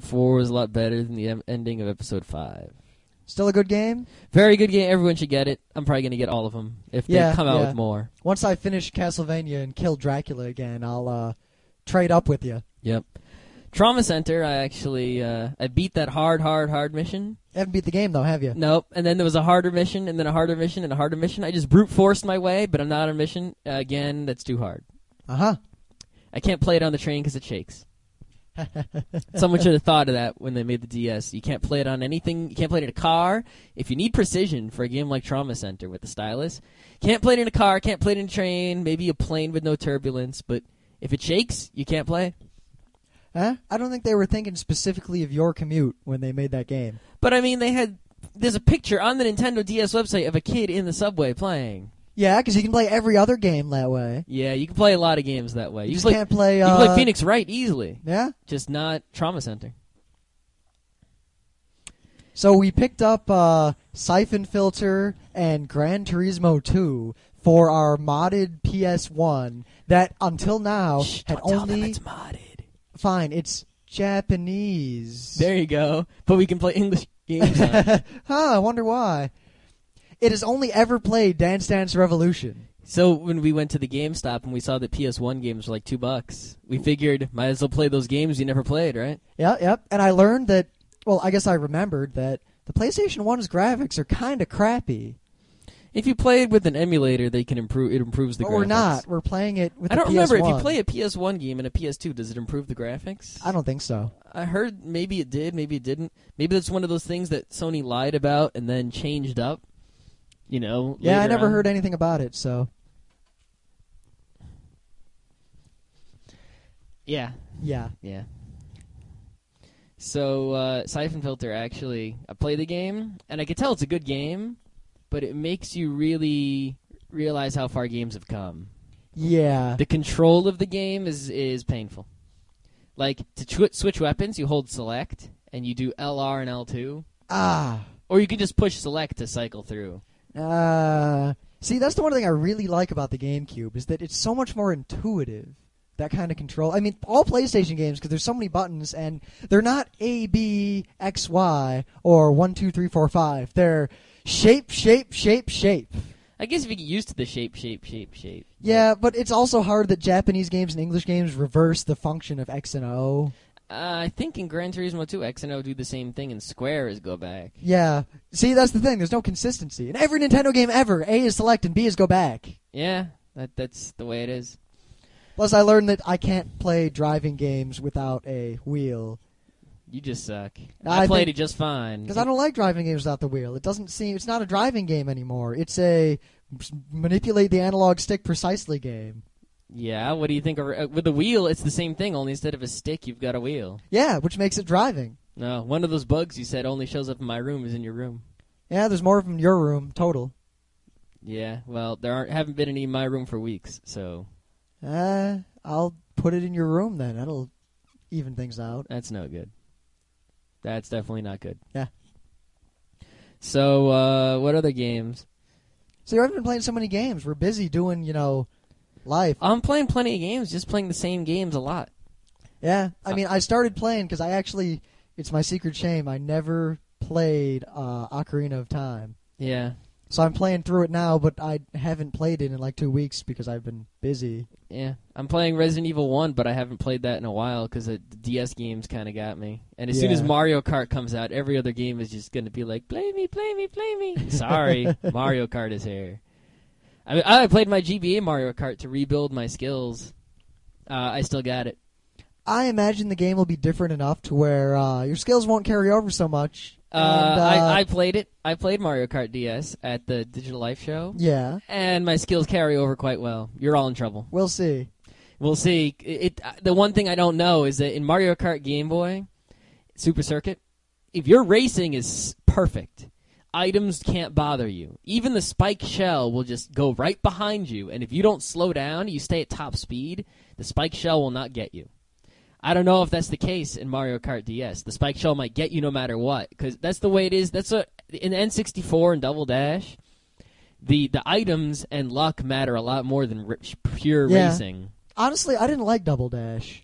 Four was a lot better than the em- ending of episode five. Still a good game. Very good game. Everyone should get it. I'm probably gonna get all of them if Yeah, they come out yeah. with more. Once I finish Castlevania and kill Dracula again, I'll uh, trade up with you. Yep. Trauma Center. I actually uh, I beat that hard, hard, hard mission. You haven't beat the game though, have you? Nope. And then there was a harder mission, and then a harder mission, and a harder mission. I just brute forced my way, but I'm not on a mission. Uh, again, that's too hard. Uh huh. I can't play it on the train because it shakes. Someone should have thought of that when they made the DS. You can't play it on anything. You can't play it in a car. If you need precision for a game like Trauma Center with the stylus, can't play it in a car. Can't play it in a train. Maybe a plane with no turbulence. But if it shakes, you can't play. Huh? I don't think they were thinking specifically of your commute when they made that game. But I mean, they had. There's a picture on the Nintendo DS website of a kid in the subway playing. Yeah, because you can play every other game that way. Yeah, you can play a lot of games that way. You, You, just can play, can't play. you Uh, can play Phoenix Wright easily, Yeah. just not Trauma Center. So we picked up uh, Siphon Filter and Gran Turismo 2 for our modded PS1 that until now Shh, had don't tell them only it's modded. fine. It's Japanese. There you go. But we can play English games. on it. huh? I wonder why. It has only ever played Dance Dance Revolution. so when we went to the GameStop and we saw that PS1 games were like two bucks, we figured might as well play those games you never played, right? Yep, yep. And I learned that. Well, I guess I remembered that the PlayStation 1's graphics are kind of crappy. If you play it with an emulator, they can improve. It improves the but graphics. we're not. We're playing it with I don't remember if you play a PS1 game and a PS2, does it improve the graphics? I don't think so. I heard maybe it did, maybe it didn't. Maybe that's one of those things that Sony lied about and then changed up. You know. Yeah, I never on. heard anything about it. So Yeah, yeah. yeah. So uh, Siphon Filter actually, I play the game and I can tell it's a good game, but it makes you really realize how far games have come. Yeah. The control of the game is is painful. Like to tw- switch weapons, you hold select and you do LR and L2, Ah. or you can just push select to cycle through. Uh, see, that's the one thing I really like about the GameCube is that it's so much more intuitive. That kind of control. I mean, all PlayStation games because there's so many buttons and they're not A, B, X, Y or one, two, three, four, five. They're shape, shape, shape, shape. I guess if you get used to the shape, shape, shape, shape. Yeah, but it's also hard that Japanese games and English games reverse the function of X and O. Uh, I think in Gran Turismo 2, X and O do the same thing, and Square is go back. Yeah. See, that's the thing. There's no consistency. In every Nintendo game ever, A is select and B is go back. Yeah, that that's the way it is. Plus, I learned that I can't play driving games without a wheel. You just suck. I I, played think- it just fine. Because I don't like driving games without the wheel. It doesn't seem. It's not a driving game anymore. It's a manipulate the analog stick precisely game. Yeah, what do you think? Of, uh, with the wheel, it's the same thing. Only instead of a stick, you've got a wheel. Yeah, which makes it driving. No, one of those bugs you said only shows up in my room is in your room. Yeah, there's more of them in your room total. Yeah, well, there aren't haven't been any in my room for weeks, so Uh, I'll put it in your room then. That'll even things out. that's no good. That's definitely not good. Yeah. So, uh, what other games? So I've been playing so many games. We're busy doing, you know, life. I'm playing plenty of games, just playing the same games a lot. Yeah, I mean, I started playing because I actually, it's my secret shame. I never played uh, Ocarina of Time, Yeah, so I'm playing through it now. But I haven't played it in like two weeks because I've been busy. yeah. I'm playing Resident Evil 1, but I haven't played that in a while because the DS games kind of got me. And as soon as Mario Kart comes out, every other game is just going to be like, play me, play me, play me. Sorry, Mario Kart is here. I, I played my GBA Mario Kart to rebuild my skills. Uh, I still got it. I imagine the game will be different enough to where uh, your skills won't carry over so much. Uh, and, uh, I, I played it. I played Mario Kart DS at the Digital Life show, yeah, and my skills carry over quite well. You're all in trouble. we'll see. We'll see. It, it the one thing I don't know is that in Mario Kart Game Boy, Super Circuit, if your racing is perfect, items can't bother you. Even the spike shell will just go right behind you, and if you don't slow down, you stay at top speed, the spike shell will not get you. I don't know if that's the case in Mario Kart DS. The spike shell might get you no matter what, because that's the way it is. That's a in N64 and Double Dash. The the items and luck matter a lot more than pure Yeah. racing. Honestly, I didn't like Double Dash.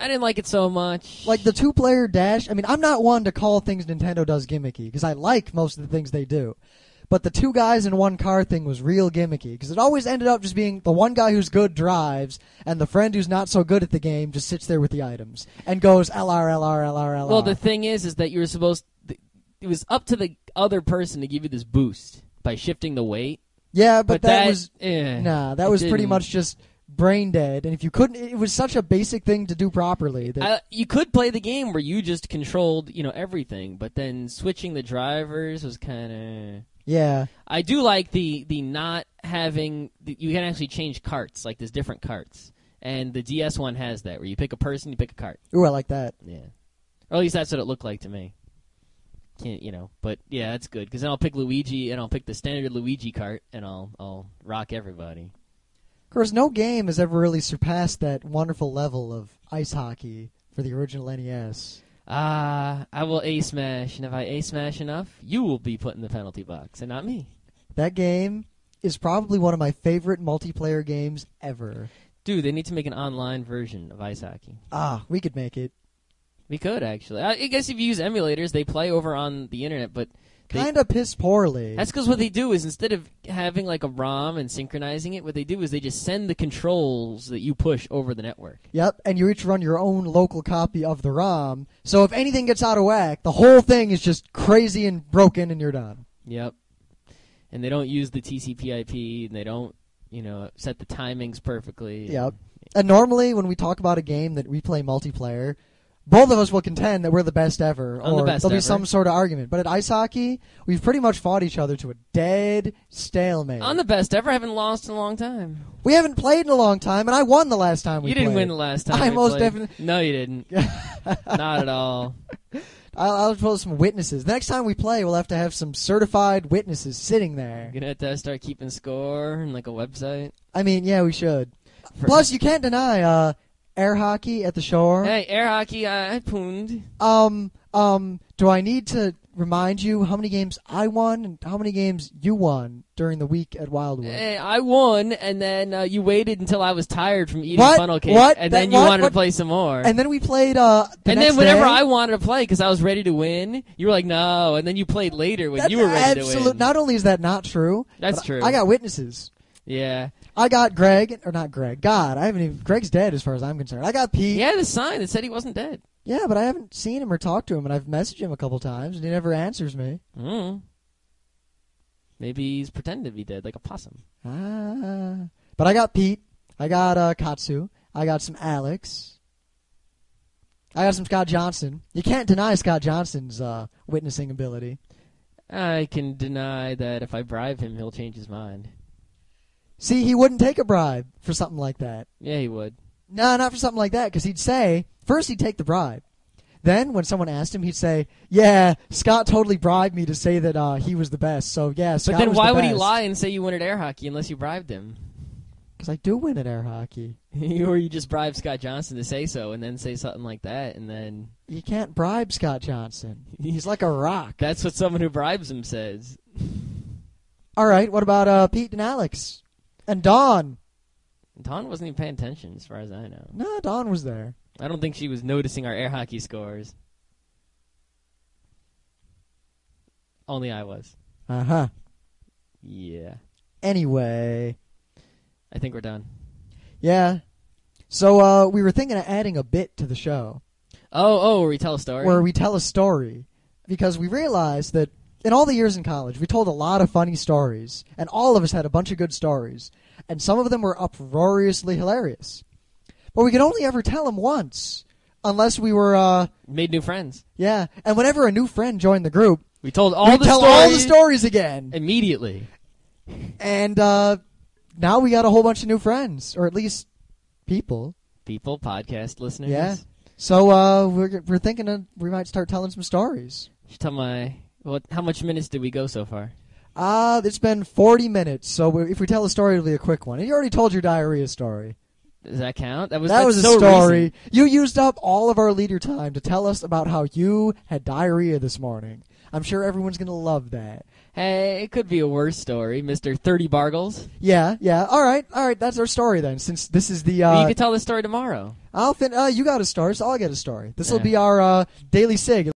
I didn't like it so much. Like the two-player dash. I mean, I'm not one to call things Nintendo does gimmicky because I like most of the things they do. But the two guys in one car thing was real gimmicky because it always ended up just being the one guy who's good drives and the friend who's not so good at the game just sits there with the items and goes LR LR LR LR. Well, the thing is, is that you were supposed. It was up to the other person to give you this boost by shifting the weight. yeah, but, But, that, was eh, nah. That was pretty didn't- much just brain dead. And if you couldn't, it was such a basic thing to do properly that I, you could play the game where you just controlled, you know, everything, but then switching the drivers was kind of. yeah. I do like the the not having. The, you can actually change carts, like there's different carts, and the DS one has that where you pick a person, you pick a cart. Ooh, I like that. Yeah, or at least that's what it looked like to me. Can't you know? But yeah, that's good because then I'll pick Luigi and I'll pick the standard Luigi cart and I'll I'll rock everybody. Of course, no game has ever really surpassed that wonderful level of ice hockey for the original NES. Ah, I will a smash, and if I a smash enough, you will be put in the penalty box, and not me. That game is probably one of my favorite multiplayer games ever. Dude, they need to make an online version of ice hockey. Ah, we could make it. We could actually. I guess if you use emulators, they play over on the internet, but Kind of piss poorly. that's because what they do is instead of having like a ROM and synchronizing it, what they do is they just send the controls that you push over the network. Yep, and you each run your own local copy of the ROM. So if anything gets out of whack, the whole thing is just crazy and broken, and you're done. Yep. And they don't use the TCP/IP, and they don't, you know, set the timings perfectly. Yep. And normally, when we talk about a game that we play multiplayer, both of us will contend that we're the best ever, I'm the or best there'll be ever. some sort of argument. But at ice hockey, we've pretty much fought each other to a dead stalemate. I'm the best ever. I haven't lost in a long time. we haven't played in a long time, and I won the last time we played. you didn't played. win the last time. I we most played. definitely- No, you didn't. Not at all. I'll, I'll pull some witnesses. The next time we play, we'll have to have some certified witnesses sitting there. You're gonna have to start keeping score and like a website. I mean, yeah, we should. For- Plus, you can't deny uh, air hockey at the shore. Hey, air hockey, I, I pooned. Um, um, do I need to remind you how many games I won and how many games you won during the week at Wildwood? Hey, I won, and then uh, you waited until I was tired from eating What? funnel cake, What? and That- then you what? wanted to play some more. And then we played. Uh, the And then whenever day. I wanted to play because I was ready to win, you were like, "No," and then you played later when That's you were ready absolute- to win. Not only is that not true, That's true. I got witnesses. Yeah, I got Greg, or not Greg. God, I haven't even. Greg's dead as far as I'm concerned. I got Pete. he had a sign that said he wasn't dead. Yeah, but I haven't seen him or talked to him, and I've messaged him a couple times, and he never answers me. Mm. Maybe he's pretending to be dead, like a possum. Ah. But I got Pete. I got uh, Katsu. I got some Alex. I got some Scott Johnson. You can't deny Scott Johnson's uh, witnessing ability. I can deny that if I bribe him, he'll change his mind. See, he wouldn't take a bribe for something like that. Yeah, he would. No, not for something like that, because he'd say, first he'd take the bribe. Then, when someone asked him, he'd say, yeah, Scott totally bribed me to say that uh, he was the best. So, yeah, Scott but then why the would he lie and say you win at air hockey unless you bribed him? Because I do win at air hockey. or you just bribe Scott Johnson to say so and then say something like that and then You can't bribe Scott Johnson. He's like a rock. that's what someone who bribes him says. All right, what about uh, Pete and Alex? And Dawn? Dawn wasn't even paying attention as far as I know. No, Dawn was there. I don't think she was noticing our air hockey scores. Only I was. Uh huh. Yeah. Anyway, I think we're done. yeah. So uh, we were thinking of adding a bit to the show Oh, oh, where we tell a story? where we tell a story because we realized that in all the years in college, we told a lot of funny stories, and all of us had a bunch of good stories, and some of them were uproariously hilarious. But we could only ever tell them once, unless we were, uh, Made new friends. yeah. And whenever a new friend joined the group, We told all the tell stories all the stories again. immediately. And uh, now we got a whole bunch of new friends, or at least people. People, podcast listeners. Yeah. So uh, we're we're thinking we might start telling some stories. Should tell my what? How much minutes did we go so far? Uh, it's been 40 minutes, so we, if we tell a story, it'll be a quick one. And you already told your diarrhea story. Does that count? That was that was a so story. recent. You used up all of our leader time to tell us about how you had diarrhea this morning. I'm sure everyone's going to love that. Hey, it could be a worse story, Mister Thirty Bargles. Yeah, yeah. All right, all right. That's our story then. Since this is the you uh, could tell the story tomorrow. I'll fin- uh, you got a star, so I'll get a story. This will Yeah. be our uh, daily sig.